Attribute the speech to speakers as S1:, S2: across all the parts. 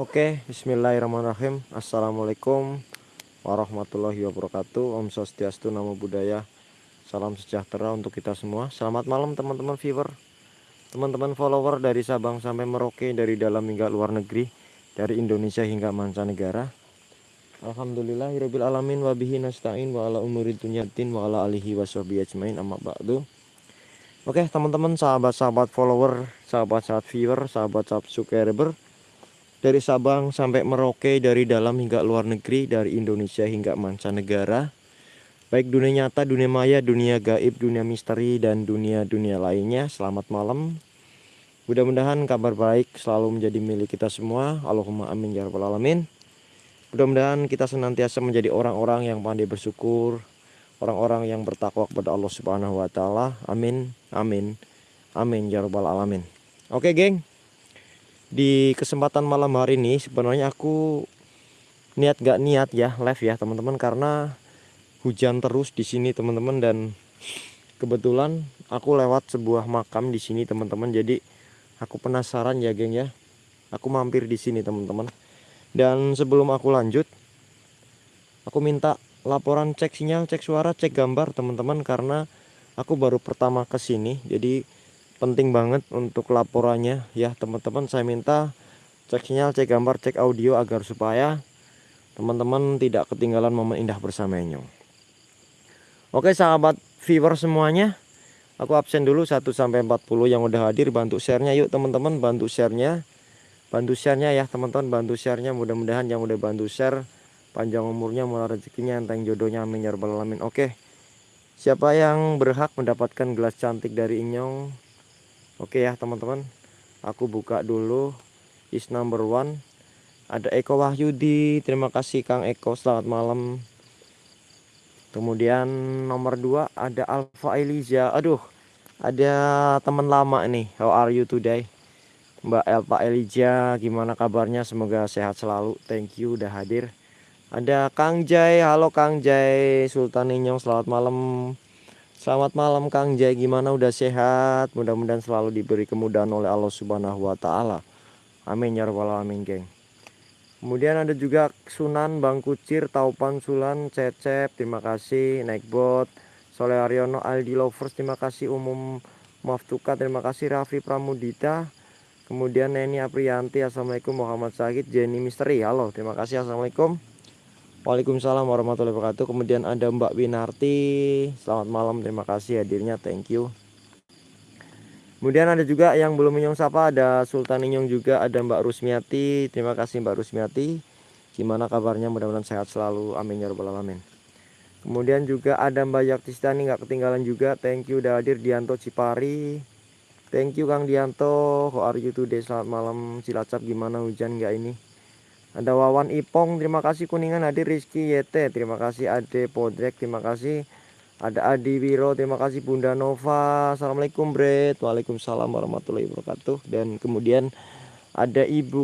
S1: Oke, bismillahirrahmanirrahim. Assalamualaikum warahmatullahi wabarakatuh. Om Swastiastu, Namo Buddhaya. Salam sejahtera untuk kita semua. Selamat malam teman-teman viewer. Teman-teman follower dari Sabang sampai Merauke, dari dalam hingga luar negeri, dari Indonesia hingga mancanegara. Alhamdulillah hirobil alamin wabihi nasta'in wa ala umuri dunyatin wa alihi wa ajmain amma ba'du. Oke, teman-teman, sahabat-sahabat follower, sahabat-sahabat viewer, sahabat-sahabat subscriber dari Sabang sampai Merauke, dari dalam hingga luar negeri, dari Indonesia hingga mancanegara. Baik dunia nyata, dunia maya, dunia gaib, dunia misteri, dan dunia-dunia lainnya. Selamat malam. Mudah-mudahan kabar baik selalu menjadi milik kita semua. Allahumma amin ya rabbal alamin. Mudah-mudahan kita senantiasa menjadi orang-orang yang pandai bersyukur, orang-orang yang bertakwa kepada Allah Subhanahu wa taala. Amin. Amin. Amin ya rabbal alamin. Oke, geng di kesempatan malam hari ini sebenarnya aku niat gak niat ya live ya teman-teman. Karena hujan terus di sini teman-teman. Dan kebetulan aku lewat sebuah makam di sini teman-teman. Jadi aku penasaran ya geng ya. Aku mampir di sini teman-teman. Dan sebelum aku lanjut aku minta laporan cek sinyal cek suara cek gambar teman-teman. Karena aku baru pertama ke sini jadi penting banget untuk laporannya. Ya teman-teman saya minta cek sinyal cek gambar cek audio agar supaya teman-teman tidak ketinggalan momen indah bersama Enyong. Oke sahabat viewer semuanya aku absen dulu 1 sampai 40 yang udah hadir. Bantu sharenya. Yuk teman-teman bantu sharenya. Bantu sharenya ya teman-teman bantu sharenya. Mudah-mudahan yang udah bantu share panjang umurnya murah rezekinya enteng jodohnya amin ya rabbal alamin. Oke siapa yang berhak mendapatkan gelas cantik dari Inyong Oke ya teman-teman. Aku buka dulu. Is number one. Ada Eko Wahyudi. Terima kasih Kang Eko. Selamat malam. Kemudian nomor dua Ada Alfa Eliza Aduh Ada teman lama nih. How are you today? Mbak Alfa Eliza Gimana kabarnya? Semoga sehat selalu. Thank you udah hadir. Ada Kang Jai. Halo Kang Jai. Sultan Inyong Selamat malam Selamat malam Kang Jai. Gimana? Udah sehat? Mudah-mudahan selalu diberi kemudahan oleh Allah Subhanahu wa taala. Amin ya rabbal alamin geng. Kemudian ada juga Sunan Bang Kucir Taupan Sulan Cecep. Terima kasih naik bot. Soleh Aryono Aldi Lovers. Terima kasih Umum Maftuka terima kasih Raffi Pramudita. Kemudian Neni Aprianti Assalamualaikum Muhammad Sakit Jenny Misteri halo. Terima kasih Assalamualaikum Waalaikumsalam warahmatullahi wabarakatuh. Kemudian ada Mbak Winarti. Selamat malam, terima kasih hadirnya. Thank you. Kemudian ada juga yang belum menyong sapa, ada Sultan Inyong juga, ada Mbak Rusmiati. Terima kasih Mbak Rusmiati. Gimana kabarnya? Mudah-mudahan sehat selalu. Amin ya rabbal alamin. Kemudian juga ada Mbak Yaktistani nggak ketinggalan juga. Thank you udah hadir Dianto Cipari. Thank you Kang Dianto. How are you today? Selamat malam Cilacap. Gimana hujan nggak ini? Ada Wawan Ipong, terima kasih Kuningan Adi Rizky YT, terima kasih Ade Podrek, terima kasih ada Adi Wiro, terima kasih Bunda Nova. Assalamualaikum Bret. Waalaikumsalam warahmatullahi wabarakatuh. Dan kemudian ada Ibu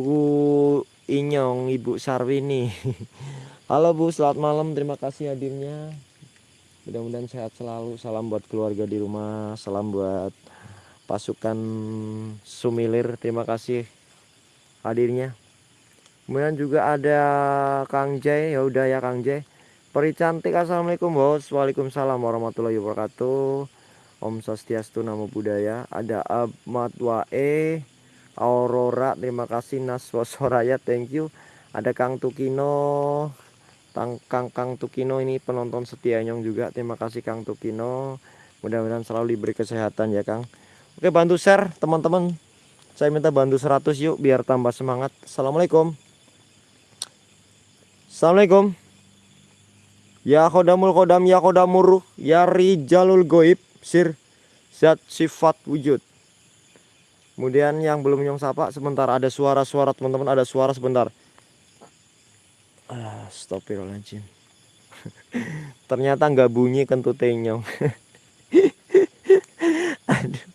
S1: Inyong, Ibu Sarwini. Halo Bu, selamat malam. Terima kasih hadirnya. Mudah-mudahan sehat selalu. Salam buat keluarga di rumah. Salam buat pasukan Sumilir. Terima kasih hadirnya. Kemudian juga ada Kang Jai, ya udah ya Kang Jai. Peri cantik assalamualaikum bos, waalaikumsalam warahmatullahi wabarakatuh. Om Swastiastu Namo Buddhaya. Ada Ahmad Wae, Aurora, terima kasih Naswa Soraya, thank you. Ada Kang Tukino, Tang, Kang Kang Tukino ini penonton setia nyong juga, terima kasih Kang Tukino. Mudah-mudahan selalu diberi kesehatan ya Kang. Oke bantu share teman-teman. Saya minta bantu 100 yuk biar tambah semangat. Assalamualaikum. Assalamualaikum. Ya kodamul kodam ya kodamur ya rijalul goib sir zat sifat wujud. Kemudian yang belum nyong sapa sebentar ada suara-suara teman-teman ada suara sebentar. Ah, Astagfirullahaladzim. Ternyata nggak bunyi kentut nyong. Aduh.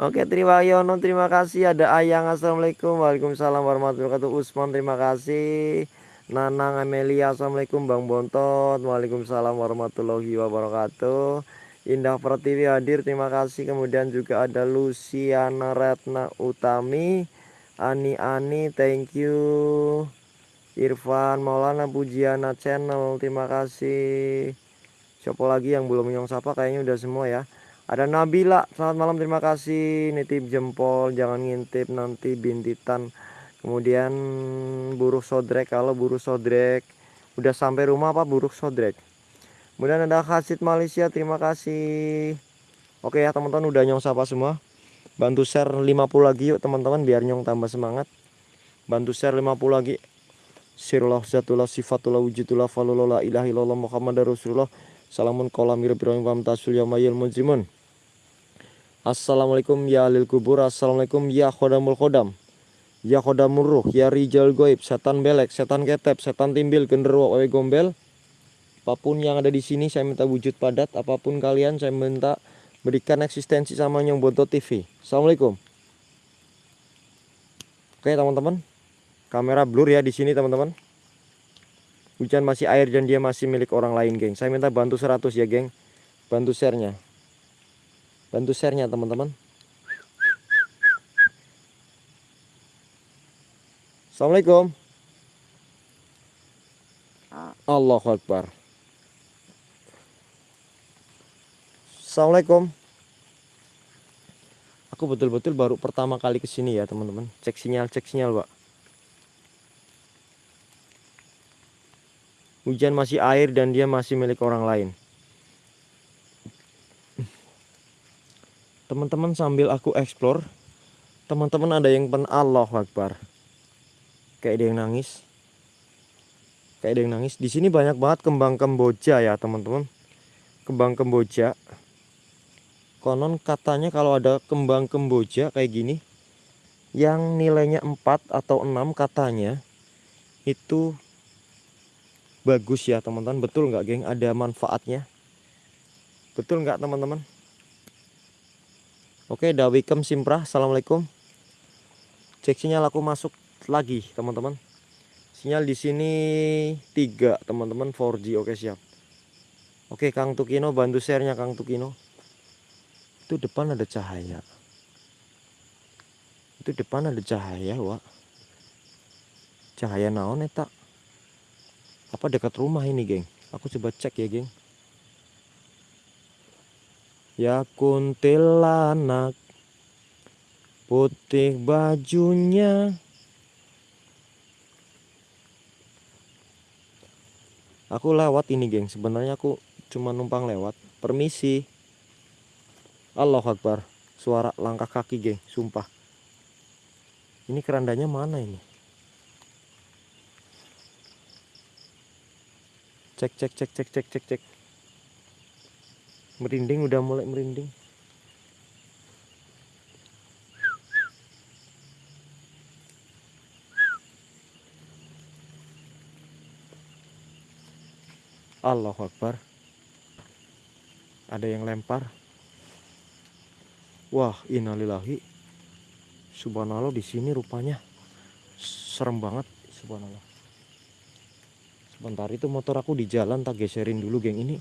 S1: Oke terima Yono terima kasih ada Ayang Assalamualaikum Waalaikumsalam warahmatullahi wabarakatuh Usman terima kasih Nanang Amelia Assalamualaikum Bang Bontot. Waalaikumsalam warahmatullahi wabarakatuh. Indah Pertiwi hadir terima kasih. Kemudian juga ada Luciana Retna Utami. Ani Ani thank you. Irfan Maulana Pujiana channel terima kasih. Siapa lagi yang belum nyong sapa? Kayaknya udah semua ya. Ada Nabila selamat malam terima kasih. Nitip jempol jangan ngintip nanti bintitan kemudian buruk sodrek kalau buruk sodrek. Udah sampai rumah apa buruk sodrek? Kemudian ada Khasid Malaysia terima kasih. Oke ya teman-teman udah nyong sapa semua. Bantu share 50 lagi yuk teman-teman biar nyong tambah semangat. Bantu share 50 lagi. Sirullah zatullah sifatullah wujudullah falullah ilaha illallah muhammad rasulullah. Salamun qalamir ibrahim wa tasul yamayil mujrimun. Assalamualaikum ya lil kubur. Assalamualaikum ya khodamul khodam ya khodamul ruh ya rijal goib setan belek setan ketep setan timbil genderuwo wawe gombel apa pun yang ada di sini saya minta wujud padat apa pun kalian saya minta berikan eksistensi sama Nyong Bonto TV. Assalamualaikum. Oke teman-teman, kamera blur ya di sini teman-teman. Hujan masih air dan dia masih milik orang lain, geng. Saya minta bantu 100 ya, geng. Bantu share-nya. Bantu share-nya, teman-teman. Assalamualaikum. Allahu Akbar. Assalamualaikum. Aku betul-betul baru pertama kali ke sini ya, teman-teman. Cek sinyal, cek sinyal, Pak. Hujan masih air dan dia masih milik orang lain. Teman-teman sambil aku explore, teman-teman ada yang pen Allah Akbar. Kayak ada yang nangis. Kayak ada yang nangis. Di sini banyak banget kembang kemboja ya, teman-teman. Kembang kemboja konon katanya kalau ada kembang kemboja kayak gini yang nilainya 4 atau 6 katanya itu bagus ya teman-teman. Betul nggak geng? Ada manfaatnya. Betul nggak teman-teman? Oke dawikem simprah assalamualaikum. Cek sinyal aku masuk lagi teman-teman. Sinyal di sini tiga teman-teman 4G oke siap. Oke Kang Tukino bantu sharenya Kang Tukino. Itu depan ada cahaya. Itu depan ada cahaya Wak. Cahaya naon eta apa dekat rumah ini geng? Aku coba cek ya geng. Ya kuntilanak putih bajunya aku lewat ini geng. Sebenarnya aku cuma numpang lewat. Permisi. Allah Akbar. Suara langkah kaki geng. Sumpah. Ini kerandanya mana ini? Cek cek cek cek cek cek cek. Merinding udah mulai merinding Allah Akbar ada yang lempar Wah, innalillahi. Subhanallah di sini rupanya serem banget, subhanallah. Sebentar itu motor aku di jalan tak geserin dulu, geng. Ini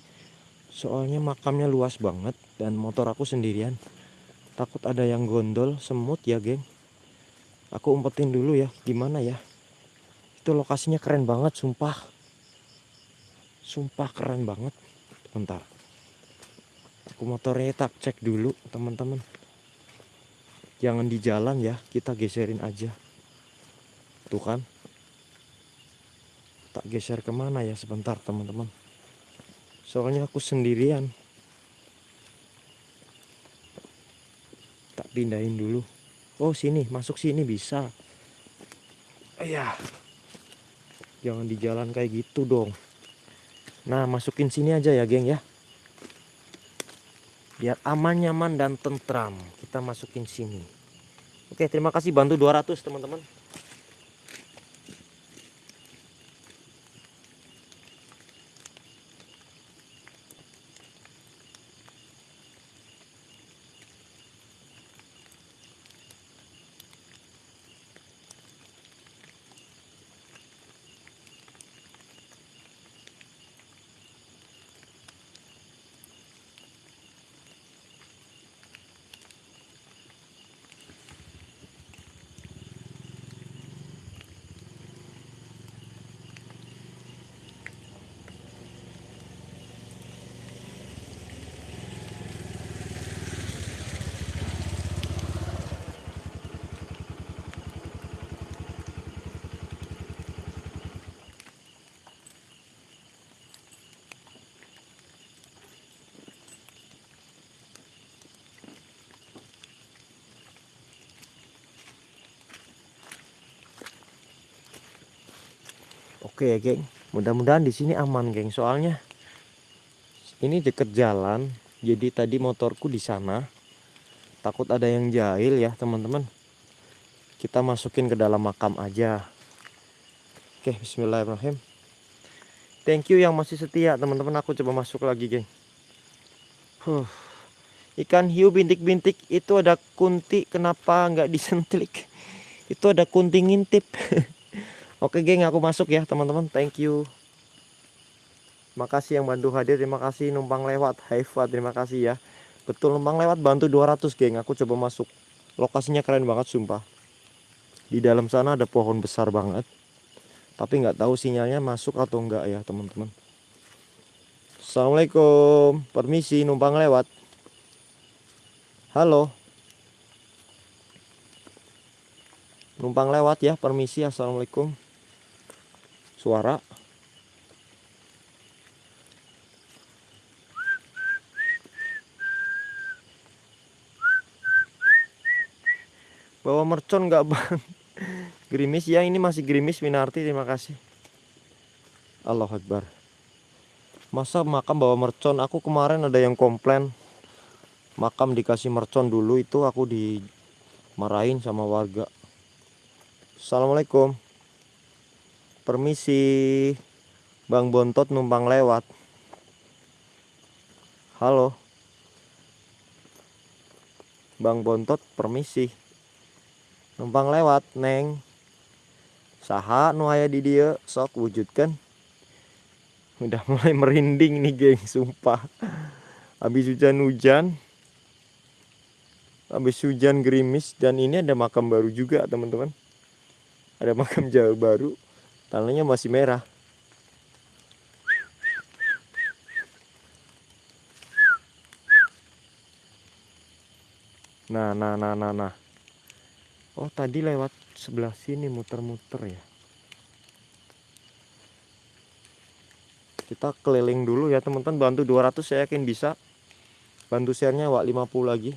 S1: soalnya makamnya luas banget dan motor aku sendirian. Takut ada yang gondol, semut ya, geng. Aku umpetin dulu ya, gimana ya? Itu lokasinya keren banget, sumpah. Sumpah keren banget. Bentar. Aku motornya tak cek dulu, teman-teman. Jangan di jalan ya kita geserin aja. Tuh kan? Tak geser ke mana ya sebentar teman-teman. Soalnya aku sendirian. Tak pindahin dulu. Oh sini masuk sini bisa. Ya jangan di jalan kayak gitu dong nah masukin sini aja ya geng ya. Biar aman nyaman dan tentram. Kita masukin sini. Oke terima kasih. Bantu 200 teman-teman Oke ya, geng. Mudah-mudahan di sini aman, geng. Soalnya ini deket jalan. Jadi tadi motorku di sana. Takut ada yang jahil ya, teman-teman. Kita masukin ke dalam makam aja. Oke, bismillahirrahmanirrahim. Thank you yang masih setia, teman-teman. Aku coba masuk lagi, geng. Huh. Ikan hiu bintik-bintik itu ada kunti, kenapa nggak disentlik? Itu ada kunti ngintip. Oke geng aku masuk ya teman-teman. Thank you. Makasih yang bantu hadir. Terima kasih numpang lewat. Haifa terima kasih ya. Betul numpang lewat bantu 200 geng. Aku coba masuk. Lokasinya keren banget sumpah. Di dalam sana ada pohon besar banget. Tapi nggak tahu sinyalnya masuk atau enggak ya teman-teman. Assalamualaikum. Permisi numpang lewat. Halo. Numpang lewat ya permisi. Assalamualaikum suara. Bawa mercon nggak bang? Gerimis. Ya ini masih gerimis Minarti terima kasih. Allah Akbar. Masa makam bawa mercon? Aku kemarin ada yang komplain. Makam dikasih mercon dulu itu aku dimarahin sama warga. Assalamualaikum Permisi Bang Bontot numpang lewat. Halo. Bang Bontot permisi. Numpang lewat Neng. Saha nu aya di dia sok wujudkan Udah mulai merinding nih geng sumpah. Habis hujan-hujan Habis hujan gerimis Dan ini ada makam baru juga teman-teman. Ada makam jauh baru tanahnya masih merah. Nah nah nah nah nah. Oh tadi lewat sebelah sini muter-muter ya. Kita keliling dulu ya teman-teman. Bantu 200 saya yakin bisa. Bantu sharenya wak 50 lagi.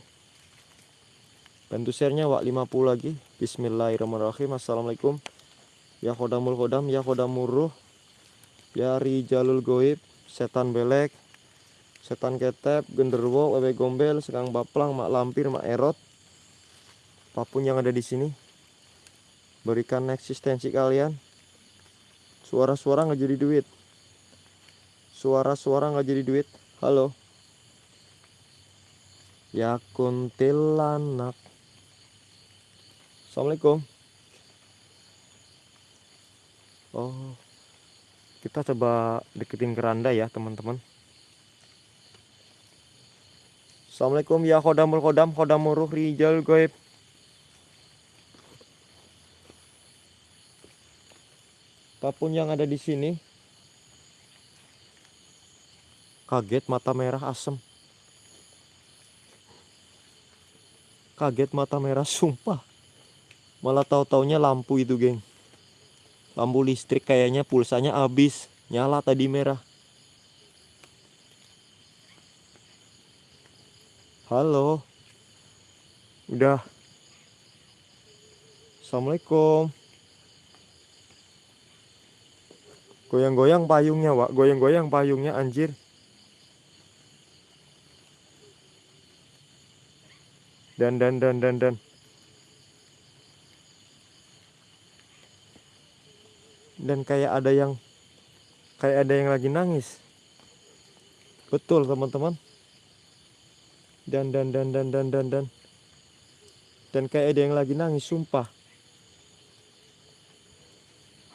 S1: Bantu sharenya wak 50 lagi. Bismillahirrahmanirrahim. Assalamualaikum ya kodamul kodam ya kodamuruh ya rijalul goib setan belek setan ketep genderwo wewe gombel sekarang baplang mak lampir mak erot. Apa pun yang ada di sini berikan eksistensi kalian. Suara-suara nggak jadi duit. Suara-suara nggak jadi duit. Halo. Ya kuntilanak. Assalamualaikum Oh, kita coba deketin keranda ya teman-teman. Assalamualaikum ya kodamul kodam kodamuruh rijal goib. Apa pun yang ada di sini. Kaget mata merah asem. Kaget mata merah sumpah. Malah tahu-taunya lampu itu, geng lampu listrik kayaknya pulsanya habis. Nyala tadi merah. Halo. Udah. Assalamualaikum. Goyang-goyang payungnya wak. Goyang-goyang payungnya anjir. Dan dan dan dan dan dan kayak ada yang kayak ada yang lagi nangis. Betul teman-teman. Dan dan dan dan dan dan dan. Dan kayak ada yang lagi nangis sumpah.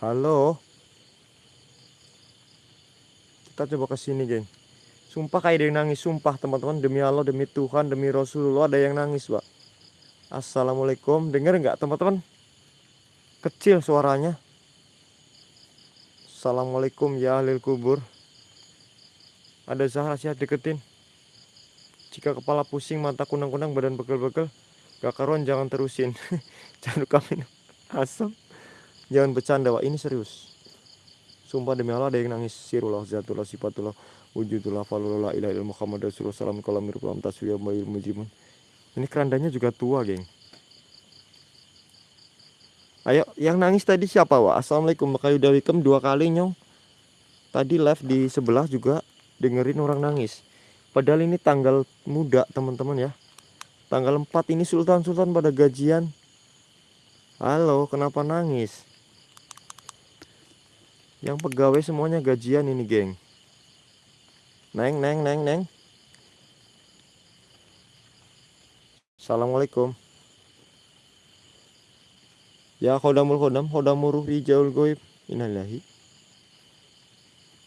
S1: Halo? Kita coba ke sini geng. Sumpah kayak ada yang nangis sumpah teman-teman. Demi Allah demi Tuhan demi Rasulullah ada yang nangis pak Assalamualaikum. Dengar nggak teman-teman? Kecil suaranya Assalamualaikum ya ahli kubur. Ada Zahra siap deketin. Jika kepala pusing, mata kunang-kunang, badan begel-begel Gak karuan jangan terusin. Jangan kami asam. Jangan bercanda wah ini serius. Sumpah demi Allah ada yang nangis. Sirullah, zatullah, sifatullah Wujudullah, falullah, ilah ilmu Muhammad Rasulullah Salam kalamir kulam taswiyah Ini kerandanya juga tua geng Ayo, yang nangis tadi siapa, Wak? Assalamualaikum, Makayu Dawikem dua kali, Nyong. Tadi live di sebelah juga dengerin orang nangis. Padahal ini tanggal muda, teman-teman ya. Tanggal 4 ini sultan-sultan pada gajian. Halo, kenapa nangis? Yang pegawai semuanya gajian ini, geng. Neng, neng, neng, neng. Assalamualaikum. Ya khodamul khodam khodamuruh rijaul goib inalillahi.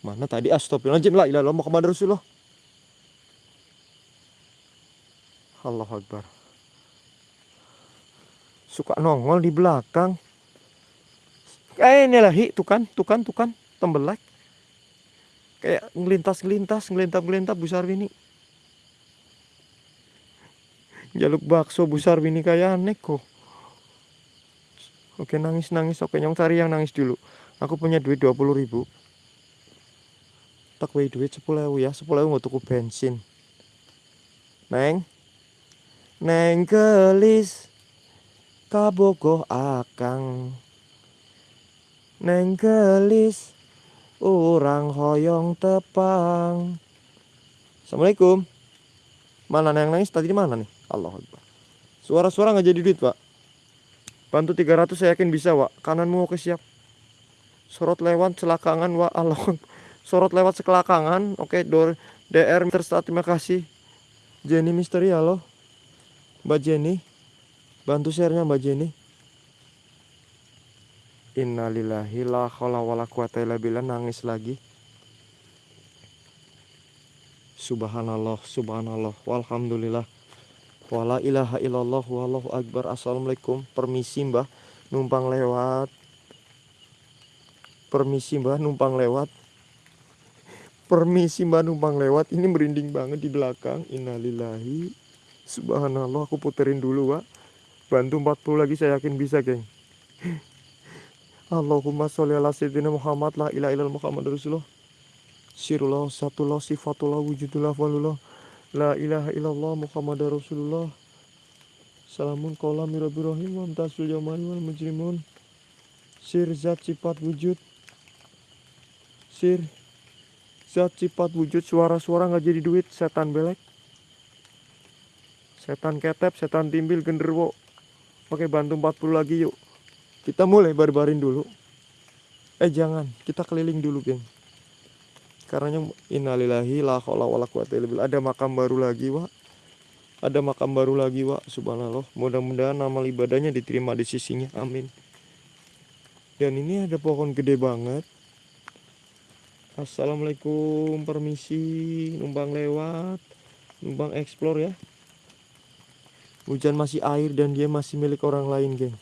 S1: Mana tadi astagfirullahaladzim la ilaha illallah Muhammad Rasulullah. Allah Akbar. Suka nongol di belakang. Eh ini lah tuh kan, tuh tembelak. Kayak ngelintas-ngelintas, ngelintas-ngelintas besar ini. Jaluk bakso besar ini kayak aneh kok. Oke nangis nangis. Oke nyong cari yang nangis dulu. Aku punya duit 20 ribu. Tak duit 10 ribu ya. 10 ribu mau tuku bensin. Neng. Neng gelis. Kabogoh akang. Neng gelis. Orang hoyong tepang. Assalamualaikum. Mana neng nangis? Tadi di mana nih? Allah suara-suara nggak jadi duit pak Bantu 300 saya yakin bisa, Wak. Kananmu oke siap. Sorot lewat selakangan, Wak. Allah. Sorot lewat sekelakangan. Oke, door DR Start, terima kasih. Jenny Misteri, halo. Mbak Jenny. Bantu share-nya Mbak Jenny. Innalillahi la haula wala quwata illa billah nangis lagi. Subhanallah, subhanallah, walhamdulillah. Wala ilaha illallah wallahu akbar. Assalamualaikum. Permisi mbah. Numpang lewat. Permisi mbah. Numpang lewat. Permisi mbah. Numpang lewat. Ini merinding banget di belakang. Innalillahi. Subhanallah. Aku puterin dulu pak Bantu 40 lagi saya yakin bisa geng. Allahumma sholli ala sayyidina Muhammad. La ilaha illallah Muhammad Rasulullah. Sirullah satullah sifatullah wujudullah walullah La ilaha illallah Muhammad Rasulullah. Salamun qawla mirabirahim wa amtasul yawmani wal mujrimun. Sir zat sifat wujud. Sir Zat sifat wujud suara-suara nggak jadi duit setan belek. Setan ketep, setan timbil, genderwo. Oke bantu 40 lagi yuk. Kita mulai barbarin dulu. Eh jangan, kita keliling dulu geng karena innalillahi la haula wala quwata illa. Ada makam baru lagi, Wak. Ada makam baru lagi, Wak. Subhanallah. Mudah-mudahan amal ibadahnya diterima di sisinya. Amin. Dan ini ada pohon gede banget. Assalamualaikum, permisi, numpang lewat, numpang explore ya. Hujan masih air dan dia masih milik orang lain, geng.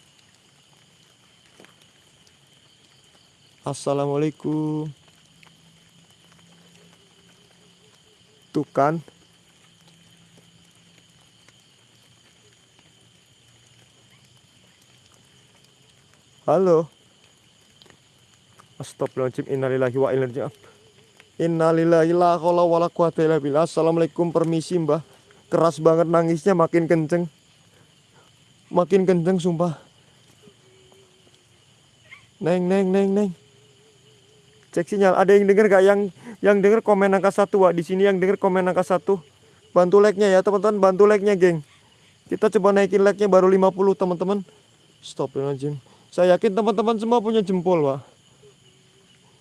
S1: Assalamualaikum. Tuh kan. Halo. Astagfirullahaladzim innalillahi wa inna Innalillahi la haula wala. Assalamualaikum permisi Mbah. Keras banget nangisnya makin kenceng. Makin kenceng sumpah. Neng neng neng neng. Cek sinyal. Ada yang denger gak yang yang denger komen angka satu Wak. Di sini yang denger komen angka satu. Bantu like-nya ya teman-teman, bantu like-nya, geng. Kita coba naikin like-nya baru 50 teman-teman. Stop aja. Saya yakin teman-teman semua punya jempol, Wak.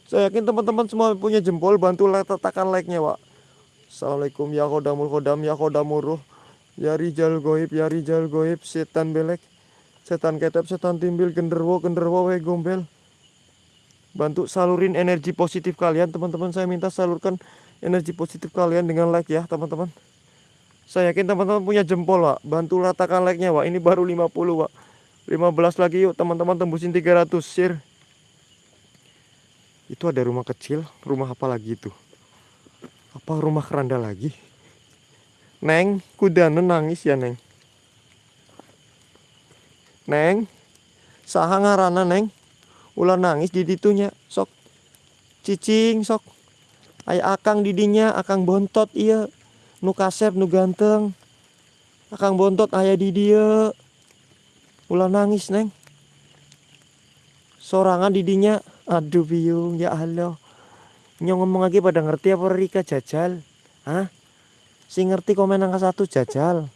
S1: Saya yakin teman-teman semua punya jempol, bantu letakkan like-nya, Wak. Assalamualaikum ya kodamul kodam ya kodamuruh ya rijal goib ya rijal goib setan belek setan ketep setan timbil genderwo genderwo we gombel bantu salurin energi positif kalian. Teman-teman saya minta salurkan energi positif kalian dengan like ya teman-teman. Saya yakin teman-teman punya jempol Pak bantu ratakan like nya Pak ini baru 50 Pak 15 lagi yuk teman-teman tembusin 300 share. Itu ada rumah kecil. Rumah apa lagi itu? Apa rumah keranda lagi? Neng kuda nangis ya Neng. Neng sahang ngarana Neng ulah nangis di ditunya sok. Cicing sok. Ayah akang didinya akang bontot iya. Nu kasep nu ganteng. Akang bontot ayah di dia. Ulah nangis neng. Sorangan didinya aduh biung ya Allah. Nyong ngomong lagi pada ngerti apa Rika jajal? Hah? Si ngerti komen angka satu jajal.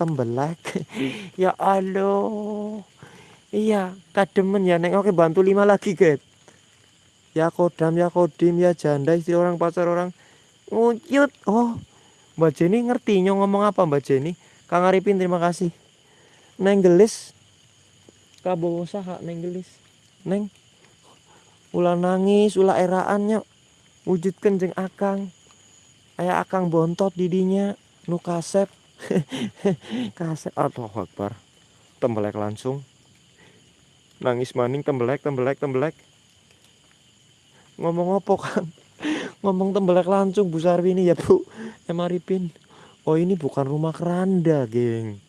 S1: Tembelak. Ya Allah iya kademen ya. Neng oke bantu lima lagi guys ya kodam ya kodim ya janda istri orang pacar orang. Ngucut oh Mbak Jenny ngerti nyong ngomong apa Mbak Jenny? Kang Arifin terima kasih. Neng gelis. Kabowo saha neng gelis. Neng. Ula nangis ula eraannya wujudkan jeng akang. Aya akang bontot didinya. Nu kasep. Kasep. Atau akbar. Tembelek langsung nangis maning tembelek tembelek tembelek. Ngomong apa kan ngomong tembelak langsung Bu Sarwi ini ya Bu. Emaripin oh ini bukan rumah keranda geng.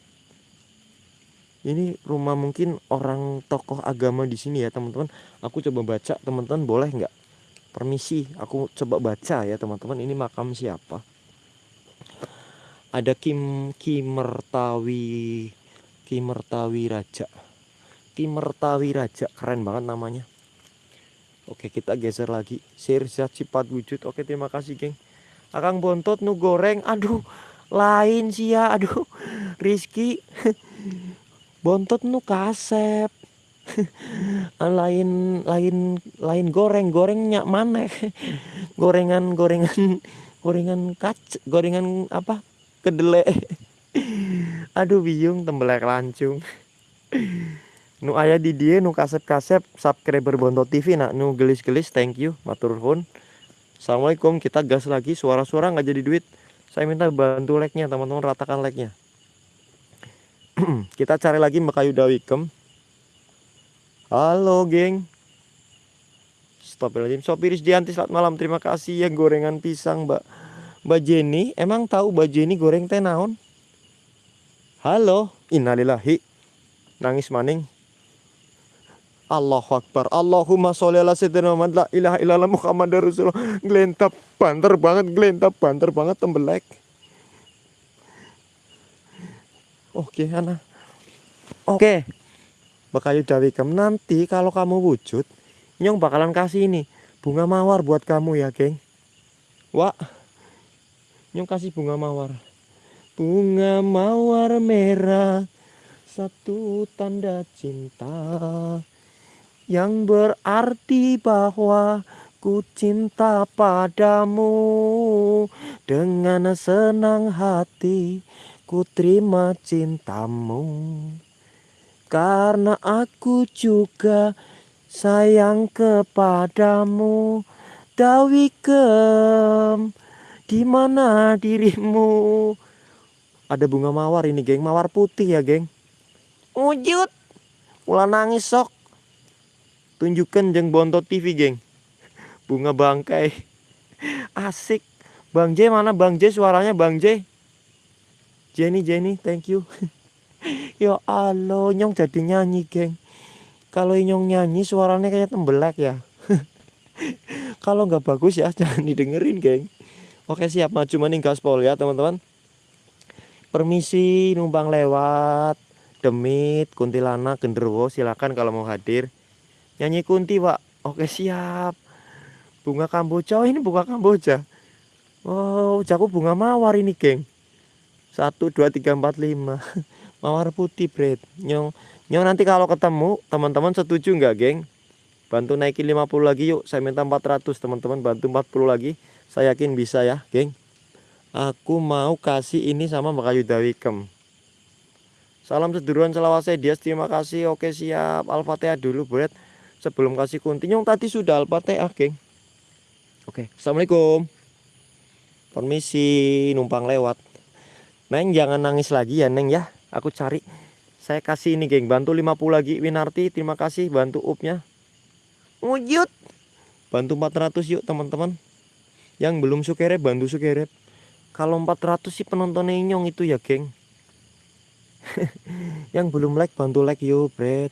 S1: Ini rumah mungkin orang tokoh agama di sini ya teman-teman. Aku coba baca teman-teman boleh nggak? Permisi aku coba baca ya teman-teman. Ini makam siapa? Ada Kim Kimertawi Kimertawi Raja Kimertawi Raja keren banget namanya. Oke kita geser lagi. Sirzat sifat wujud. Oke terima kasih geng. Akang bontot nu goreng. Aduh lain sih ya. Aduh Rizky. Bontot nu kasep. Lain lain lain goreng. Gorengnya mana? Gorengan gorengan gorengan kac gorengan apa? Kedele aduh bingung tembelak lancung nu ayah di dia nu kasep-kasep subscriber Bonto TV nak nu gelis-gelis thank you matur nuwun. Assalamualaikum kita gas lagi suara-suara nggak jadi duit. Saya minta bantu like-nya teman-teman ratakan like-nya. Kita cari lagi Mekayu Dawikem halo geng. Stop lagi Sopiris Dianti selamat malam. Terima kasih ya gorengan pisang mbak. Mbak Jenny emang tahu Mbak Jenny goreng teh naon? Halo. Innalillahi. Nangis maning Allahu Akbar. Allahumma sholli ala sayyidina Muhammad. La ilaha illallah Muhammad Rasulullah. Gelentap banter banget gelentap banter banget tembelek. Oke Ana Oke. Bakayu Dawikam nanti kalau kamu wujud Nyong bakalan kasih ini Bunga mawar buat kamu ya geng. Wah Nyong kasih bunga mawar. Bunga mawar merah Satu tanda cinta yang berarti bahwa ku cinta padamu. Dengan senang hati ku terima cintamu. Karena aku juga sayang kepadamu. Dawi kem di mana dirimu? Ada bunga mawar ini geng. Mawar putih ya geng. Wujud. Ulah nangis sok tunjukkan jeng bontot TV geng. Bunga bangkai. Asik. Bang J mana? Bang J suaranya Bang J. Jenny Jenny thank you. Ya Allah nyong jadi nyanyi geng. Kalau nyong nyanyi suaranya kayak tembelak ya. Kalau nggak bagus ya jangan didengerin geng. Oke siap. Maju mending gaspol ya teman-teman. Permisi numpang lewat. Demit kuntilanak genderuwo silakan kalau mau hadir Nyanyi kunti pak. Oke siap. Bunga kamboja. Oh, ini bunga kamboja. Oh jago bunga mawar ini geng. Satu dua tiga empat lima. Mawar putih bread Nyong Nyong nanti kalau ketemu teman-teman setuju nggak geng? Bantu naikin 50 lagi yuk. Saya minta 400 teman-teman bantu 40 lagi. Saya yakin bisa ya geng. Aku mau kasih ini sama Mbak Ayu Dawikem. Salam seduluran selawase Dias. Terima kasih. Oke siap. Al-Fatihah dulu bread sebelum kasih kunti yang tadi sudah alpatea geng. Oke. Assalamualaikum. Permisi numpang lewat. Neng jangan nangis lagi ya neng ya. Aku cari. Saya kasih ini geng. Bantu 50 lagi Winarti. Terima kasih. Bantu upnya. Wujud. Bantu 400 yuk teman-teman. Yang belum sukerep bantu sukerep. Kalau 400 sih penonton inyong itu ya geng. Yang belum like bantu like yuk bret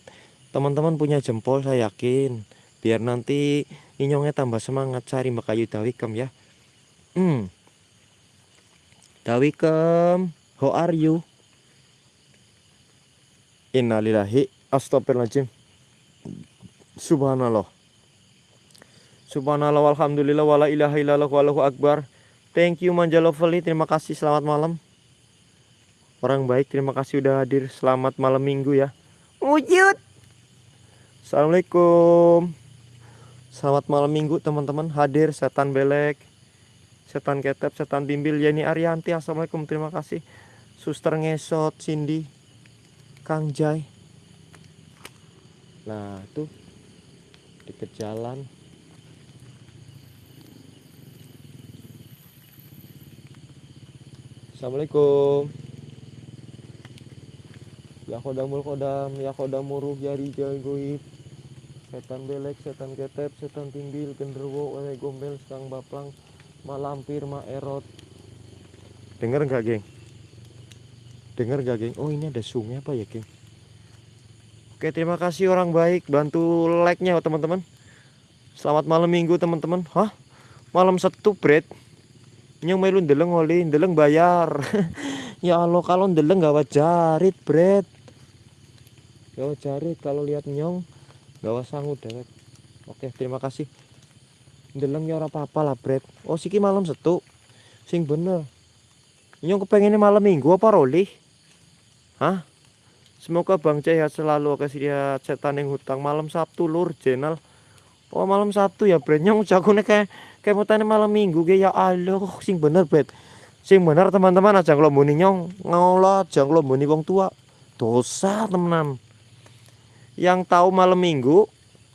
S1: teman-teman punya jempol saya yakin. Biar nanti inyongnya tambah semangat cari makayu dawikem ya. Hmm. Dawikem how are you? Innalillahi astagfirullahaladzim. Subhanallah. Subhanallah walhamdulillah wala ilaha wallahu akbar. Thank you Manja Lovely. Terima kasih selamat malam. Orang baik terima kasih udah hadir. Selamat malam minggu ya. Wujud Assalamualaikum. Selamat malam minggu teman-teman. Hadir setan belek Setan ketep, setan bimbil Yani Arianti. Assalamualaikum terima kasih. Suster ngesot, Cindy Kang Jai. Nah tuh Deket jalan Assalamualaikum. Ya kodamul kodam Ya kodamuruh ya rijal goib setan belek setan ketep setan timbil genderwo wae gombel sekang baplang malampir ma erot. Denger nggak geng? Denger nggak geng? Oh ini ada sungai apa ya geng? Oke terima kasih orang baik. Bantu like nya teman-teman. Selamat malam minggu teman-teman. Hah? Malam satu bread nyong melu ndeleng oli ndeleng bayar. Ya Allah kalau ndeleng gak wajarit bread gak wajarit kalau lihat nyong gawa sangu dewek. Oke terima kasih. Ndeleng ya ora apa-apa lah bret oh siki malam setu. Sing bener. Nyong kepengennya malam minggu apa roli? Hah? Semoga bang sehat selalu oke sehat setan yang hutang. Malam sabtu lur jenal. Oh malam sabtu ya bret nyong jagone kayak kayak mau malam minggu ge. Ya Allah sing bener bret sing bener teman-teman aja kalau muni nyong. Ngolah aja kalau muni wong tua. Dosa temenan yang tahu malam minggu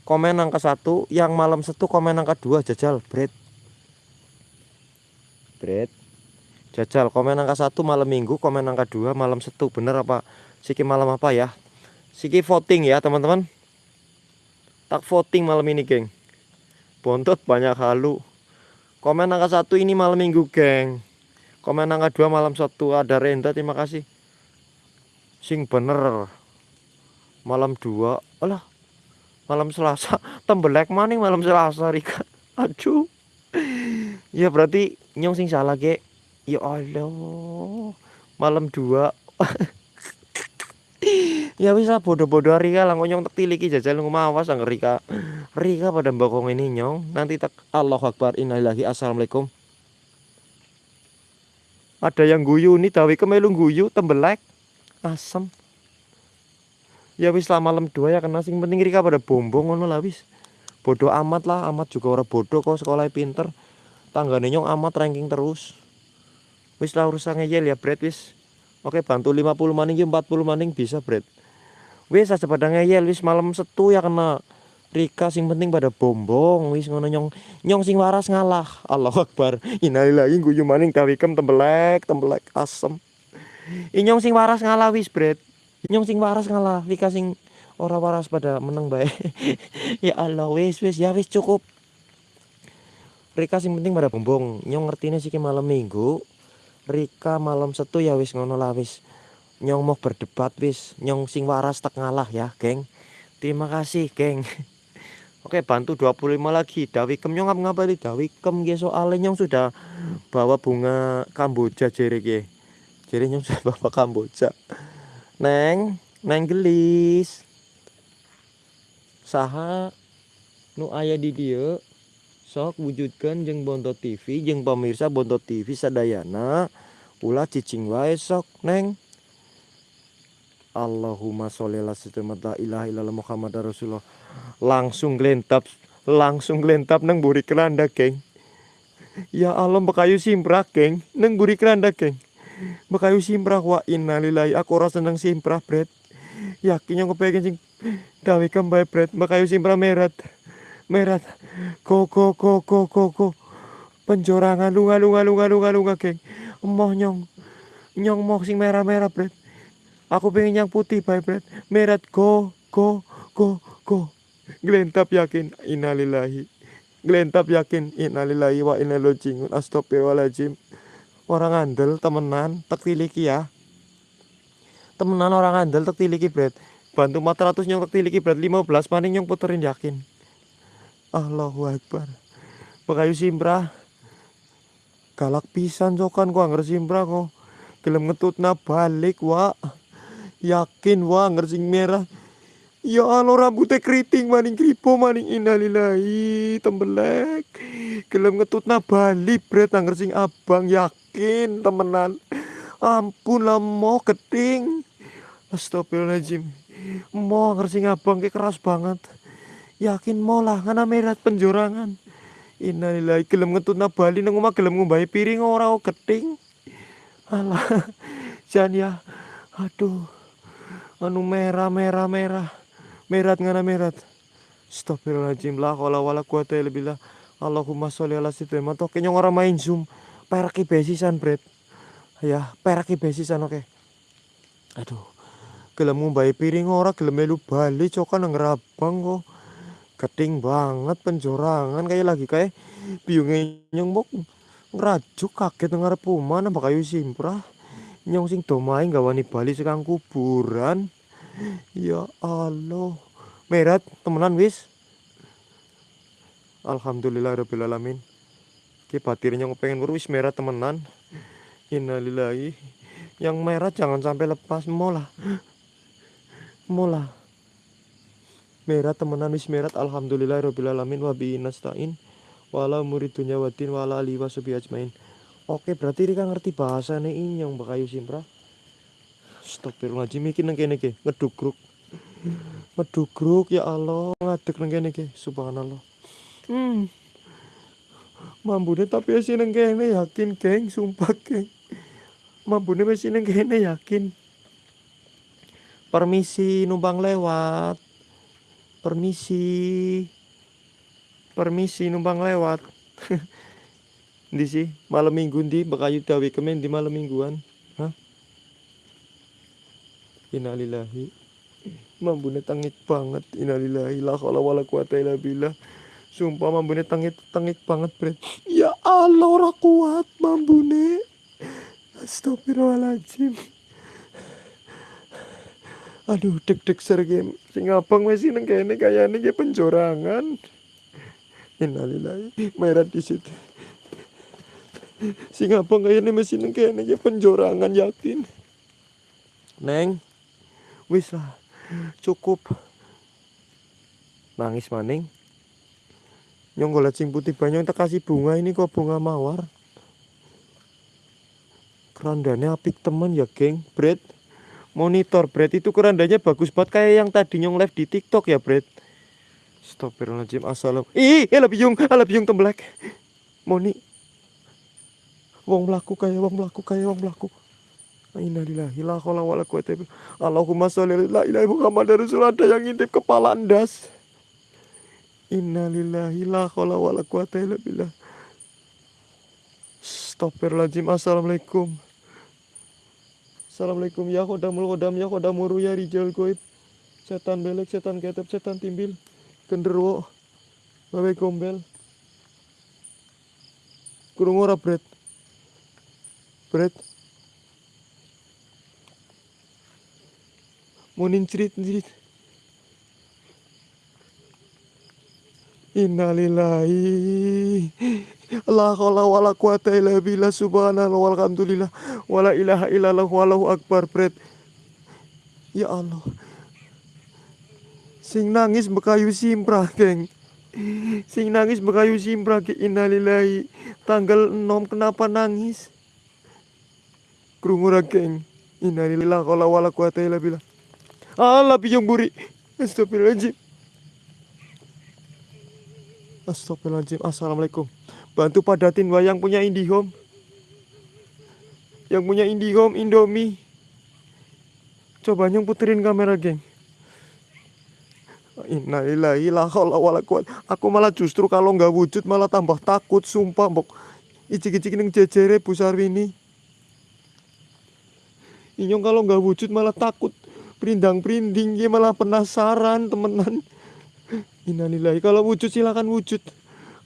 S1: komen angka satu. Yang malam satu komen angka dua. Jajal bread bread jajal komen angka satu malam minggu komen angka dua malam satu bener apa? Siki malam apa ya? Siki voting ya teman-teman. Tak voting malam ini geng. Bontot banyak halu. Komen angka satu ini malam minggu geng. Komen angka dua malam satu ada Renda terima kasih. Sing bener malam dua. Alah malam selasa. Tembelek maning malam selasa Rika. Aduh. Ya berarti nyong sing salah ge ya Allah. Malam dua. Ya bisa bodoh-bodoh Rika. Lah nyong tak tiliki jajal ngumawas ang Rika. Rika pada bokong ini nyong. Nanti tak Allah Akbar. Innalillahi. Assalamualaikum. Ada yang guyu nih dawi kemelung guyu tembelek. Asem ya wis lah malam dua ya kena. Sing penting Rika pada bombong ngono lah wis. Bodoh amat lah amat juga orang bodoh kok sekolah pinter. Tangga nyong amat ranking terus. Wis lah urusan ngeyel ya Brad wis. Oke bantu 50 maning 40 maning bisa Brad. Wis aja pada ngeyel wis. Malam setu ya kena Rika sing penting pada bombong wis ngono nyong. Nyong sing waras ngalah. Allah Akbar. Innalillahi guyu maning kawikem tembelek tembelek asem. Inyong sing waras ngalah wis Brad nyong sing waras ngalah Vika sing ora waras pada menang baik ya Allah wis wis ya wis cukup. Rika sing penting pada bombong nyong ngerti sih malam minggu. Rika malam satu ya wis ngono lah wis. Nyong mau berdebat wis. Nyong sing waras tak ngalah ya geng. Terima kasih geng. Oke bantu 25 lagi. Dawikem nyong ngapa ngapa Dawikem ge soalnya nyong sudah bawa bunga Kamboja jere ge jere nyong sudah bawa Kamboja Neng, neng gelis. Saha nu ayah di dia sok wujudkan jeng Bonto TV jeng pemirsa Bonto TV sadayana ulah cicing wae sok neng. Allahumma sholli ala la ilaha illallah Muhammad Rasulullah. Langsung gelentap langsung gelentap neng buri keranda geng ya Allah bekayu simprak geng neng buri keranda geng Makayu simprah wa innalillahi aku ora seneng simprah bret. Yakin yang kepengen sing gawe kembali bret. Makayu simprah merat. Merat. Go go go go go go. Penjorangan lunga lunga lunga lunga lunga geng. Emoh nyong. Nyong moh sing merah-merah bret. Aku pengen yang putih bae bret. Merat go go go go. Gelentap yakin innalillahi. Gelentap yakin innalillahi wa inna ilaihi rajiun. Astagfirullahaladzim orang andel temenan tiliki ya. Temenan orang andel tak tiliki bread bantu 400 nyong tak tiliki bread 15 maning nyong puterin yakin? Allahu Akbar. Pekayu simpra galak pisan cokan kok anger simpra kok. Gelem ngetutna balik wa yakin wa anger sing merah. Ya Allah rambutnya keriting maning kripo maning innalillahi tembelek. Gelem ngetutna Bali bret angger sing abang yakin temenan. Ampun lah mau keting. Astagfirullahaladzim. Mau angger sing abang ke keras banget. Yakin mau lah ngana merat penjorangan. Innalillahi gelem ngetutna Bali nang omah gelem ngumbahi piring ora keting. Alah. Jan ya. Aduh. Anu merah merah merah merat ngana merat Astagfirullahaladzim lah kalau wala kuwata illa billah Allahumma sholli ala sayyidina Toke kenyong orang main zoom peraki besisan bret ya peraki besisan oke okay. aduh gelem ngumbai piring ora gelem melu bali cokan nang rabang kok keting banget penjorangan kayak lagi kayak biungnya nyong bok ngerajuk kaget ngarep omah nambah kayu simprah nyong sing domai wani bali sekang kuburan Ya Allah. Merat temenan wis. Alhamdulillah rabbil alamin. Ki batirnya pengen wis merat temenan. Innalillahi. Yang merah jangan sampai lepas mola. Mola. Merat temenan wis merat alhamdulillah rabbil alamin wa nasta'in wala muridunya wadin wala ali wasubi ajmain. Oke, berarti Rika ngerti bahasa nih yang bakayu simpra. Astagfirullahaladzim iki nang kene iki ngedugruk. Ngedugruk ya Allah ngadeg nang kene iki subhanallah. Hmm. Mambune tapi wis nang kene yakin geng sumpah geng. Mambune wis nang kene yakin. Permisi numpang lewat. Permisi. Permisi numpang lewat. di sih malam minggu di bakayu dawe kemen di malam mingguan. Hah? Innalillahi Mambune tangik banget Innalillahi La khala wala quwata illa billah Sumpah mambune tangik tangik banget bre Ya Allah ora kuat mambune Astagfirullahaladzim. Aduh deg-deg sergem Sing abang masih neng kene kayane ge penjorangan. Innalillahi Merat di situ Sing abang kayane masih neng kene ge penjorangan yakin? Neng wis lah cukup. Nangis maning nyong golek sing putih banyak tak kasih bunga ini kok bunga mawar? Kerandanya apik temen ya geng. Bread monitor bread itu kerandanya bagus banget kayak yang tadi nyong live di tiktok ya bread Astagfirullahaladzim assalam. Ih eh lebih yung ah, lebih yung temblek. Moni. Wong melaku kayak wong melaku kayak wong melaku Innalillahi la haula wala quwata Allahumma sholli ala ilahi Muhammad Rasul ada yang ngintip kepala ndas. Innalillahi la haula wala quwata illa billah. Astagfirullahaladzim. Assalamualaikum. Assalamualaikum ya kodamul kodam ya kodamuru ya rijal goib. Setan belek, setan ketep, setan timbil. Genderwo. Bawe gombel. Kurung ora bread. Bread. Munin cerit cerit. Innalillahi. La haula wala quwata illa billah. Subhanallah walhamdulillah wala ilaha illallah. Wallahu akbar pret Ya Allah. Sing nangis bekayu simprah geng. Sing nangis bekayu simprah ke innalillahi. Tanggal 6 kenapa nangis? Krungu geng. Innalillahi la wala quwata illa billah. Allah piyong buri. Astagfirullahaladzim. Astagfirullahaladzim. Assalamualaikum. Bantu padatin wayang punya IndiHome. Yang punya IndiHome, Indomie. Coba nyong puterin kamera, geng. Aku malah justru kalau nggak wujud malah tambah takut, sumpah, mbok. Icik-icik ning jejere Bu Sarwini. Inyong kalau nggak wujud malah takut perindang-perinding dia malah penasaran temenan Innalillahi. Kalau wujud silakan wujud.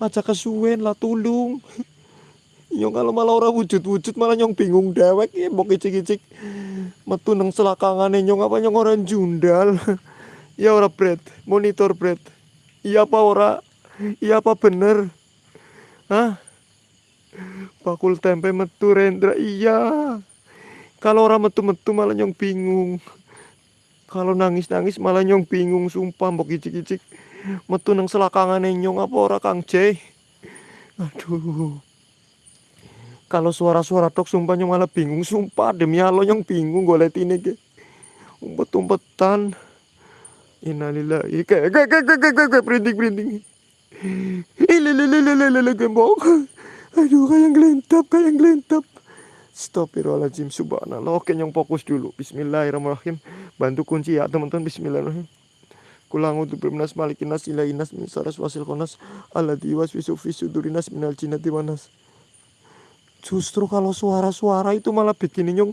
S1: Aja kesuwen lah tulung. Nyong kalau malah orang wujud-wujud malah nyong bingung dewek ya mau kicik-kicik metu nang selakangane nyong apa nyong orang jundal ya ora bread monitor bread iya apa ora? Iya apa bener? Hah? Bakul tempe metu rendra. Iya. Kalau orang metu-metu malah nyong bingung. Kalau nangis-nangis malah nyong bingung. Sumpah mbok icik-icik metu nang selakangane nyong apa ora Kang J aduh. Kalau suara-suara tok sumpah nyong malah bingung. Sumpah demi Allah nyong bingung golek ini ke umpet-umpetan. Innalillahi. Kayak kayak kayak kayak kayak kayak printing printing. Ini lele gembok aduh kayak gelentap kayak gelentap Astagfirullahaladzim subhanallah Oke nyong fokus dulu Bismillahirrahmanirrahim Bantu kunci ya teman-teman Bismillahirrahmanirrahim Kulang untuk bermenas malikin nas ilainas min saras wasil konas Alladhi waswisu fi sudurinas minal jinati wanas Justru kalau suara-suara itu malah bikin nyong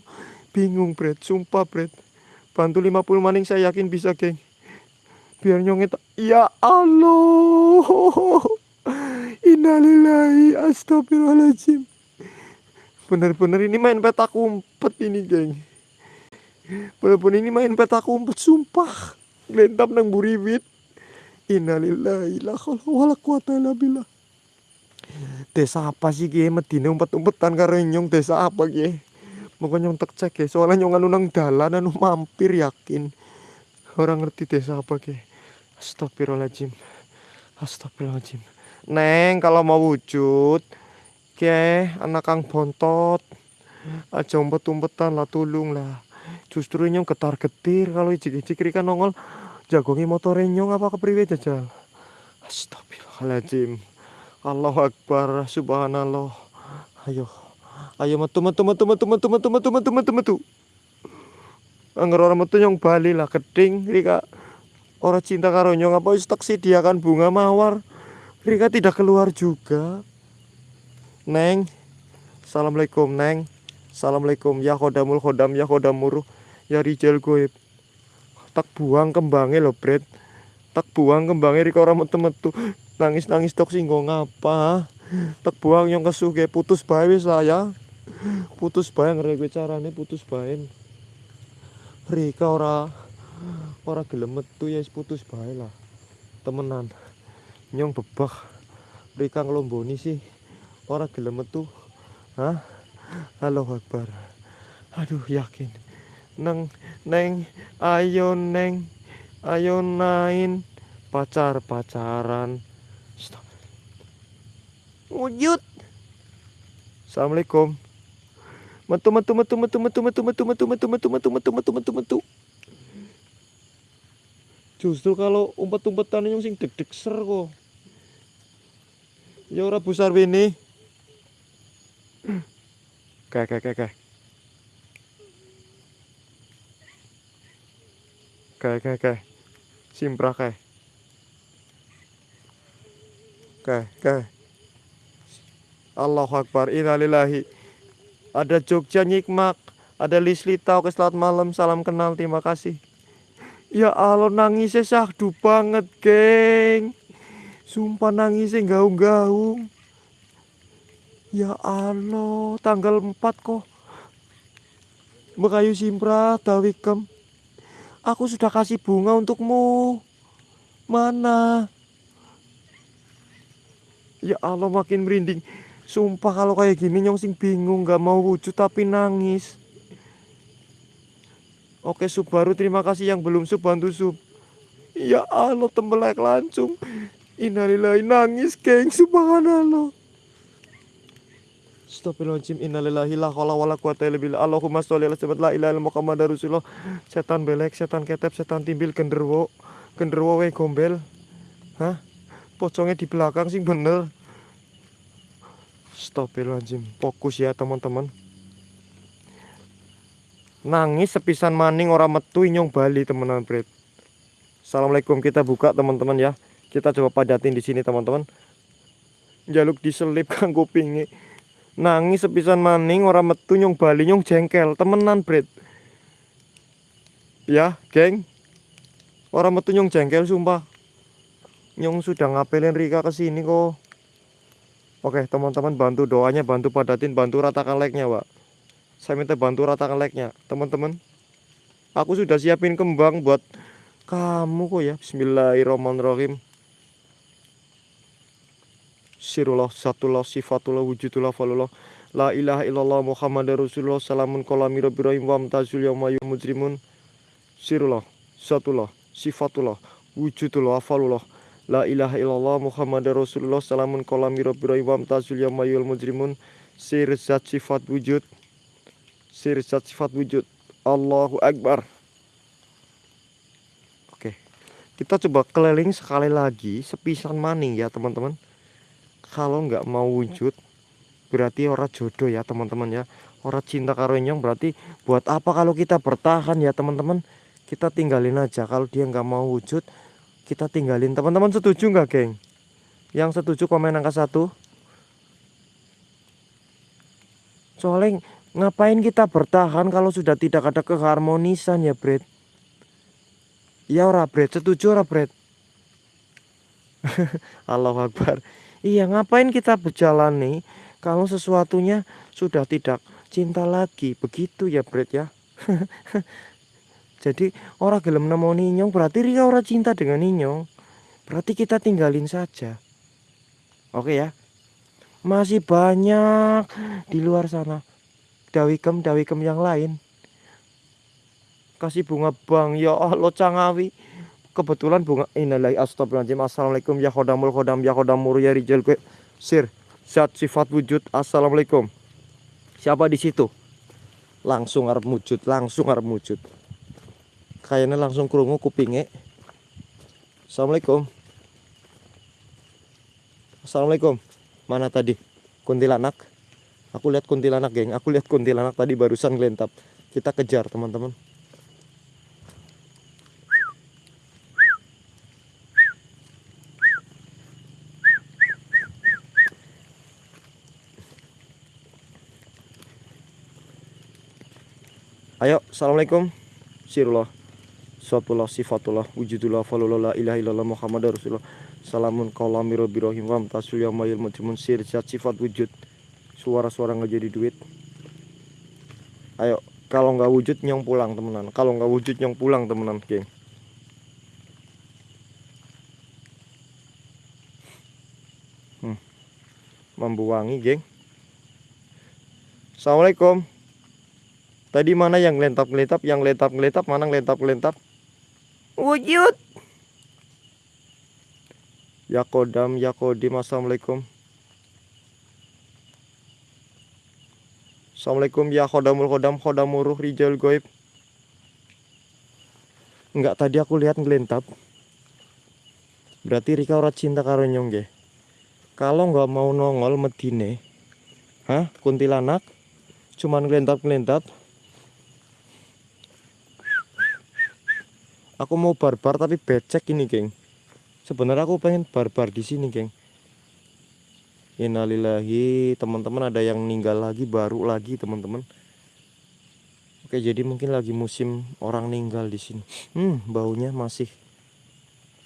S1: bingung Bret. Sumpah Bret. Bantu 50 maning saya yakin bisa geng. Biar nyong itu Ya Allah. Innalillahi astagfirullahaladzim. Bener-bener ini main petak umpet ini geng. Bener-bener ini main petak umpet Sumpah Lentap nang buriwit Innalillahi la wala quwata illa billah. Desa apa sih ge medine umpet-umpetan karo nyong. Desa apa ge Moga nyong tek cek ge soalnya nyong anu nang dalan anu mampir yakin. Orang ngerti desa apa ge Astagfirullahaladzim. Astagfirullahaladzim. Neng kalau mau wujud Oke, anak kang bontot. Aja umpet-umpetan lah tulung lah. Justru nyong ketar getir kalau ijik-ijik kan nongol jagongi motor nyong apa kepriwe jajal. Astagfirullahaladzim. Allahu Akbar, subhanallah. Ayo. Ayo metu metu metu metu metu metu metu metu metu metu. Angger ora metu nyong bali lah keding Rika. Orang cinta karo nyong apa wis tak sediakan bunga mawar. Rika tidak keluar juga. Neng Assalamualaikum Neng Assalamualaikum Ya khodamul khodam Ya khodamur Ya rijal goib Tak buang kembangnya lo Bret Tak buang kembangnya Rika orang metu-metu Nangis-nangis tok singgung ngapa? Tak buang yang kesuge Putus bae wis lah ya. Putus bae ngerti carane putus bae. Rika ora Ora gelem metu ya putus bae lah. Temenan. Nyong bebah. Rika ngelomboni sih. Orang gelem metu. Hah? Halo akbar. Aduh yakin. Neng neng ayo neng ayo nain pacar pacaran stop wujud assalamualaikum metu metu metu metu metu metu metu metu metu metu metu metu metu metu metu justru kalau umpet-umpetan yang sing deg-deg ser kok ya ora besar ini Kayak, kayak, kayak, kayak. Kayak, kayak. Simpra kayak. Kayak, kayak. Allahu Akbar, innalillahi. Ada Jogja Nyikmak, ada Lisli Tau, ke selamat malam, salam kenal, terima kasih. Ya Allah nangisnya syahdu banget, geng. Sumpah nangisnya gaung-gaung. Ya Allah, tanggal 4 kok. Mekayu Simpra, Dawikem. Aku sudah kasih bunga untukmu. Mana? Ya Allah, makin merinding. Sumpah kalau kayak gini nyong bingung, gak mau wujud tapi nangis. Oke Subaru, terima kasih yang belum sub bantu sub. Ya Allah, tembelak langsung. Innalillahi nangis, geng. Subhanallah. Astagfirullahaladzim innalillahi la wala quwata illa Allahumma sholli ala sayyidina la Rasulullah. Setan belek setan ketep setan timbil genderwo genderwo we gombel. Hah? Pocongnya di belakang sih bener. Astagfirullahaladzim fokus ya teman-teman. Nangis sepisan maning orang metu inyong Bali teman-teman Bret Assalamualaikum. Kita buka teman-teman ya. Kita coba padatin di sini teman-teman. Jaluk diselip kang kupingnya nangis sepisan maning orang metu nyong bali nyong jengkel. Temenan bret ya geng. Orang metu nyong jengkel sumpah. Nyong sudah ngapelin Rika ke sini kok. Oke teman-teman bantu doanya bantu padatin bantu ratakan like-nya pak saya minta bantu ratakan like-nya teman-teman aku sudah siapin kembang buat kamu kok ya. Bismillahirrahmanirrahim sirullah satullah sifatullah wujudullah falullah la ilaha illallah muhammad rasulullah salamun kolami rabbi rahim wa amtazul yawma mujrimun. Sirullah zatullah sifatullah wujudullah afalullah La ilaha illallah Muhammad Rasulullah Salamun kolami rabbi wa tazul yamayul mujrimun. Sir zat sifat wujud. Sir zat sifat wujud. Allahu Akbar. Oke Kita coba keliling sekali lagi Sepisan maning ya teman-teman Kalau nggak mau wujud Berarti orang jodoh ya teman-teman ya. Orang cinta karo berarti Buat apa kalau kita bertahan ya teman-teman? Kita tinggalin aja. Kalau dia nggak mau wujud kita tinggalin. Teman-teman setuju nggak geng? Yang setuju komen angka satu. Soalnya ngapain kita bertahan kalau sudah tidak ada keharmonisan ya Bret? Ya ora Bret. Setuju ora Bret? Allah Akbar iya ngapain kita berjalan nih kalau sesuatunya sudah tidak cinta lagi? Begitu ya Bret ya. Jadi orang gelem nemu ninyong berarti Rika orang cinta dengan ninyong. Berarti kita tinggalin saja. Oke ya. Masih banyak di luar sana. Dawikem dawikem yang lain. Kasih bunga bang ya Allah cangawi kebetulan bunga innalillahi astagfirullahaladzim. Assalamualaikum ya khodamul khodam ya khodamur ya rijal gue sir zat sifat wujud. Assalamualaikum. Siapa di situ? Langsung harap wujud langsung harap wujud kayaknya langsung kerungu kupingnya Assalamualaikum. Assalamualaikum. Mana tadi? Kuntilanak? Aku lihat kuntilanak geng. Aku lihat kuntilanak tadi barusan gelentap kita kejar teman-teman Ayo, Assalamualaikum. Sirullah Suatullah sifatullah wujudullah falullah la ilaha illallah muhammad rasulullah. Salamun kaulami rabbi rahim wa tasul yamayil mujrimun sir sifat wujud. Suara-suara nggak jadi duit. Ayo kalau nggak wujud nyong pulang temenan. Kalau nggak wujud nyong pulang temenan geng. Hmm. Membuangi geng. Assalamualaikum Tadi mana yang lentap-lentap Yang lentap-lentap Mana lentap-lentap? Wujud. Ya kodam ya kodim assalamualaikum. Assalamualaikum ya kodamul kodam kodamuruh rijal goib. Enggak tadi aku lihat ngelentap. Berarti Rika ora cinta karo nyong Kalau nggak mau nongol medine Hah kuntilanak Cuman ngelentap-ngelentap aku mau barbar tapi becek ini geng. Sebenarnya aku pengen barbar di sini geng. Innalillahi teman-teman ada yang meninggal lagi baru lagi teman-teman. Oke jadi mungkin lagi musim orang meninggal di sini. Hmm baunya masih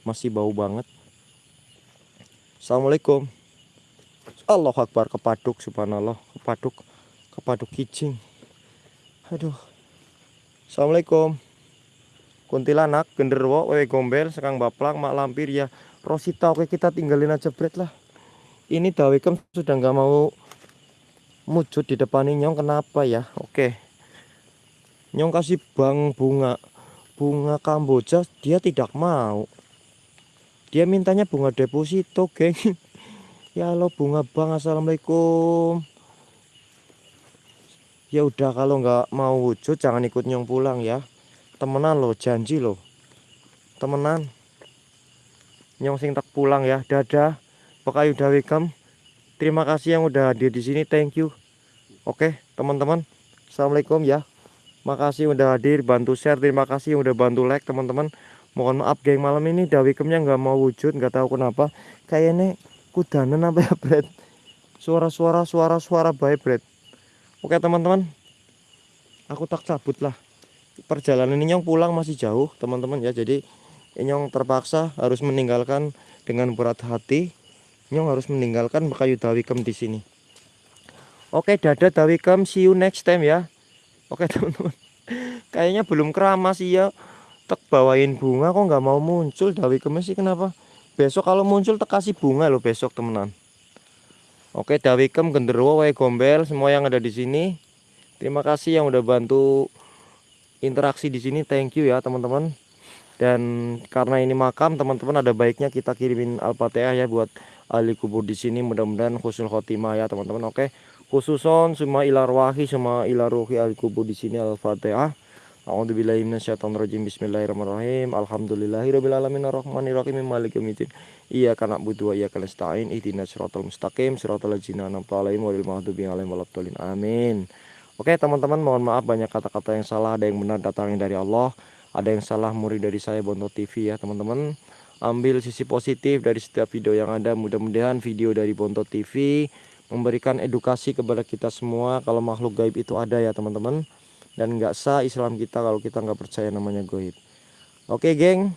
S1: masih bau banget. Assalamualaikum. Allah Akbar kepaduk subhanallah. Kepaduk kepaduk kicing aduh. Assalamualaikum kuntilanak genderwo wewe gombel sekang baplang mak lampir ya. Rosita oke kita tinggalin aja bread lah. Ini dawikem sudah nggak mau mujud di depan nyong kenapa ya? Oke. Nyong kasih bang bunga. Bunga kamboja dia tidak mau. Dia mintanya bunga deposito geng. Ya lo bunga bang assalamualaikum. Ya udah kalau nggak mau wujud jangan ikut nyong pulang ya temenan lo janji lo temenan. Nyong sing tak pulang ya. Dadah pokoknya udah welcome terima kasih yang udah hadir di sini. Thank you. Oke teman-teman. Assalamualaikum ya. Makasih udah hadir bantu share. Terima kasih yang udah bantu like teman-teman. Mohon maaf geng malam ini dawikemnya nggak mau wujud nggak tahu kenapa. Kayaknya kudanan apa ya Brad? Suara-suara suara-suara baik Brad. Oke teman-teman. Aku tak cabut lah perjalanan ini Nyong pulang masih jauh teman-teman ya. Jadi Nyong terpaksa harus meninggalkan dengan berat hati. Nyong harus meninggalkan kayu dawikem di sini. Oke dada dawikem see you next time ya. Oke teman-teman. Kayaknya belum keramas ya tek bawain bunga kok nggak mau muncul. Dawikemnya sih kenapa? Besok kalau muncul tek kasih bunga loh besok temenan. Oke dawikem genderuwo wae gombel semua yang ada di sini. Terima kasih yang udah bantu interaksi di sini thank you ya teman-teman dan karena ini makam teman-teman ada baiknya kita kirimin al-fatihah ya buat ahli kubur di sini mudah-mudahan khusul khotimah ya teman-teman oke khususon semua ilarwahi semua ilaruhi ahli kubur di sini al-fatihah A'udzubillahi minasyaitonirrajim. Bismillahirrahmanirrahim. Alhamdulillahirabbil alamin arrahmanirrahim maliki yaumiddin. Iyyaka na'budu wa iyyaka nasta'in. Ihdinas siratal mustaqim, siratal ladzina an'amta 'alaihim ghairil maghdubi 'alaihim waladdallin. Amin. Oke, teman-teman, mohon maaf banyak kata-kata yang salah, ada yang benar datangnya dari Allah, ada yang salah murid dari saya Bonto TV ya, teman-teman. Ambil sisi positif dari setiap video yang ada. Mudah-mudahan video dari Bonto TV memberikan edukasi kepada kita semua kalau makhluk gaib itu ada ya, teman-teman. Dan nggak sah Islam kita kalau kita nggak percaya namanya goib oke geng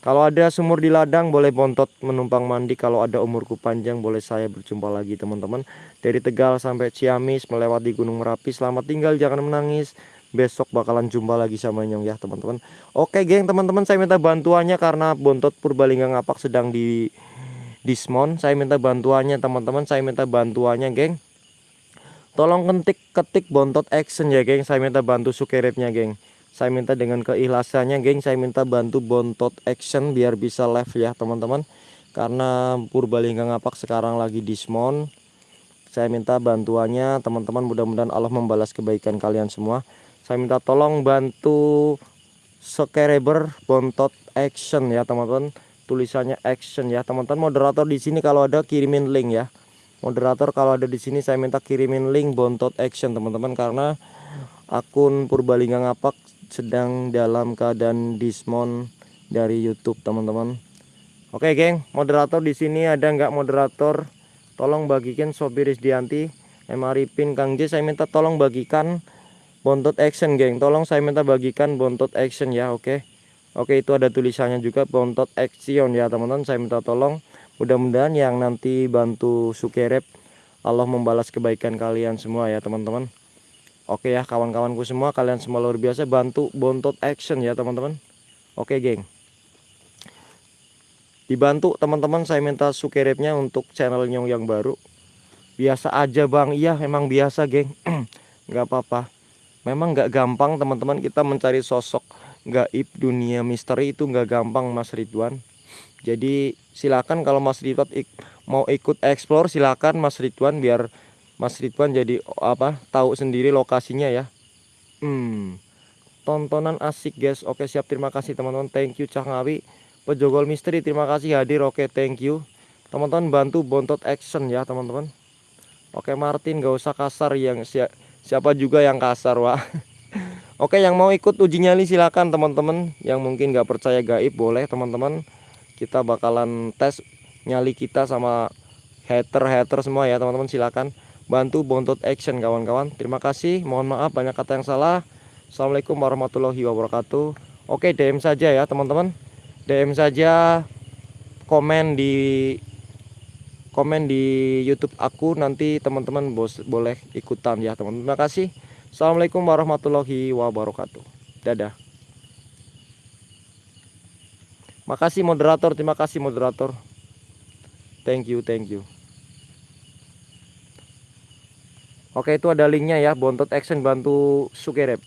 S1: kalau ada sumur di ladang boleh bontot menumpang mandi. Kalau ada umurku panjang boleh saya berjumpa lagi teman-teman. Dari Tegal sampai Ciamis melewati Gunung Merapi selamat tinggal jangan menangis. Besok bakalan jumpa lagi sama Nyong ya teman-teman. Oke geng teman-teman saya minta bantuannya karena bontot Purbalingga ngapak sedang di dismon saya minta bantuannya teman-teman saya minta bantuannya geng. Tolong ketik ketik bontot action ya geng. Saya minta bantu sukerepnya geng. Saya minta dengan keikhlasannya geng. Saya minta bantu bontot action biar bisa live ya teman-teman. Karena Purbalingga ngapak sekarang lagi dismon. Saya minta bantuannya teman-teman. Mudah-mudahan Allah membalas kebaikan kalian semua. Saya minta tolong bantu subscriber bontot action ya teman-teman. Tulisannya action ya teman-teman. Moderator di sini kalau ada kirimin link ya moderator kalau ada di sini saya minta kirimin link bontot action teman-teman karena akun Purbalingga Ngapak sedang dalam keadaan dismon dari YouTube teman-teman. Oke geng, moderator di sini ada nggak moderator? Tolong bagikan Sobi Rizdianti, Emaripin Kang J saya minta tolong bagikan bontot action geng. Tolong saya minta bagikan bontot action ya, oke. Oke, itu ada tulisannya juga bontot action ya teman-teman. Saya minta tolong mudah-mudahan yang nanti bantu Sukerep Allah membalas kebaikan kalian semua ya teman-teman oke ya kawan-kawanku semua kalian semua luar biasa bantu bontot action ya teman-teman. Oke geng. Dibantu teman-teman saya minta Sukerepnya untuk channel Nyong yang baru. Biasa aja bang. Iya memang biasa geng. Nggak apa-apa. Memang nggak gampang teman-teman kita mencari sosok gaib dunia misteri itu nggak gampang Mas Ridwan. Jadi silakan kalau Mas Ridwan ik mau ikut explore silakan Mas Ridwan biar Mas Ridwan jadi apa tahu sendiri lokasinya ya? Hmm. Tontonan asik guys. Oke siap. Terima kasih teman-teman. Thank you Cah Ngawi pejogol misteri. Terima kasih hadir. Oke thank you. Teman-teman bantu bontot action ya teman-teman. Oke Martin gak usah kasar yang si siapa juga yang kasar wah Oke yang mau ikut uji nyali silakan teman-teman. Yang mungkin gak percaya gaib boleh teman-teman. Kita bakalan tes nyali kita sama hater-hater semua ya teman-teman. Silakan bantu bontot action kawan-kawan. Terima kasih. Mohon maaf banyak kata yang salah. Assalamualaikum warahmatullahi wabarakatuh. Oke DM saja ya teman-teman. DM saja komen di komen di YouTube aku. Nanti teman-teman boleh ikutan ya teman-teman. Terima kasih. Assalamualaikum warahmatullahi wabarakatuh. Dadah. Makasih moderator, terima kasih moderator. Thank you, thank you. Oke, itu ada linknya ya, Bontot Action bantu Sukerep.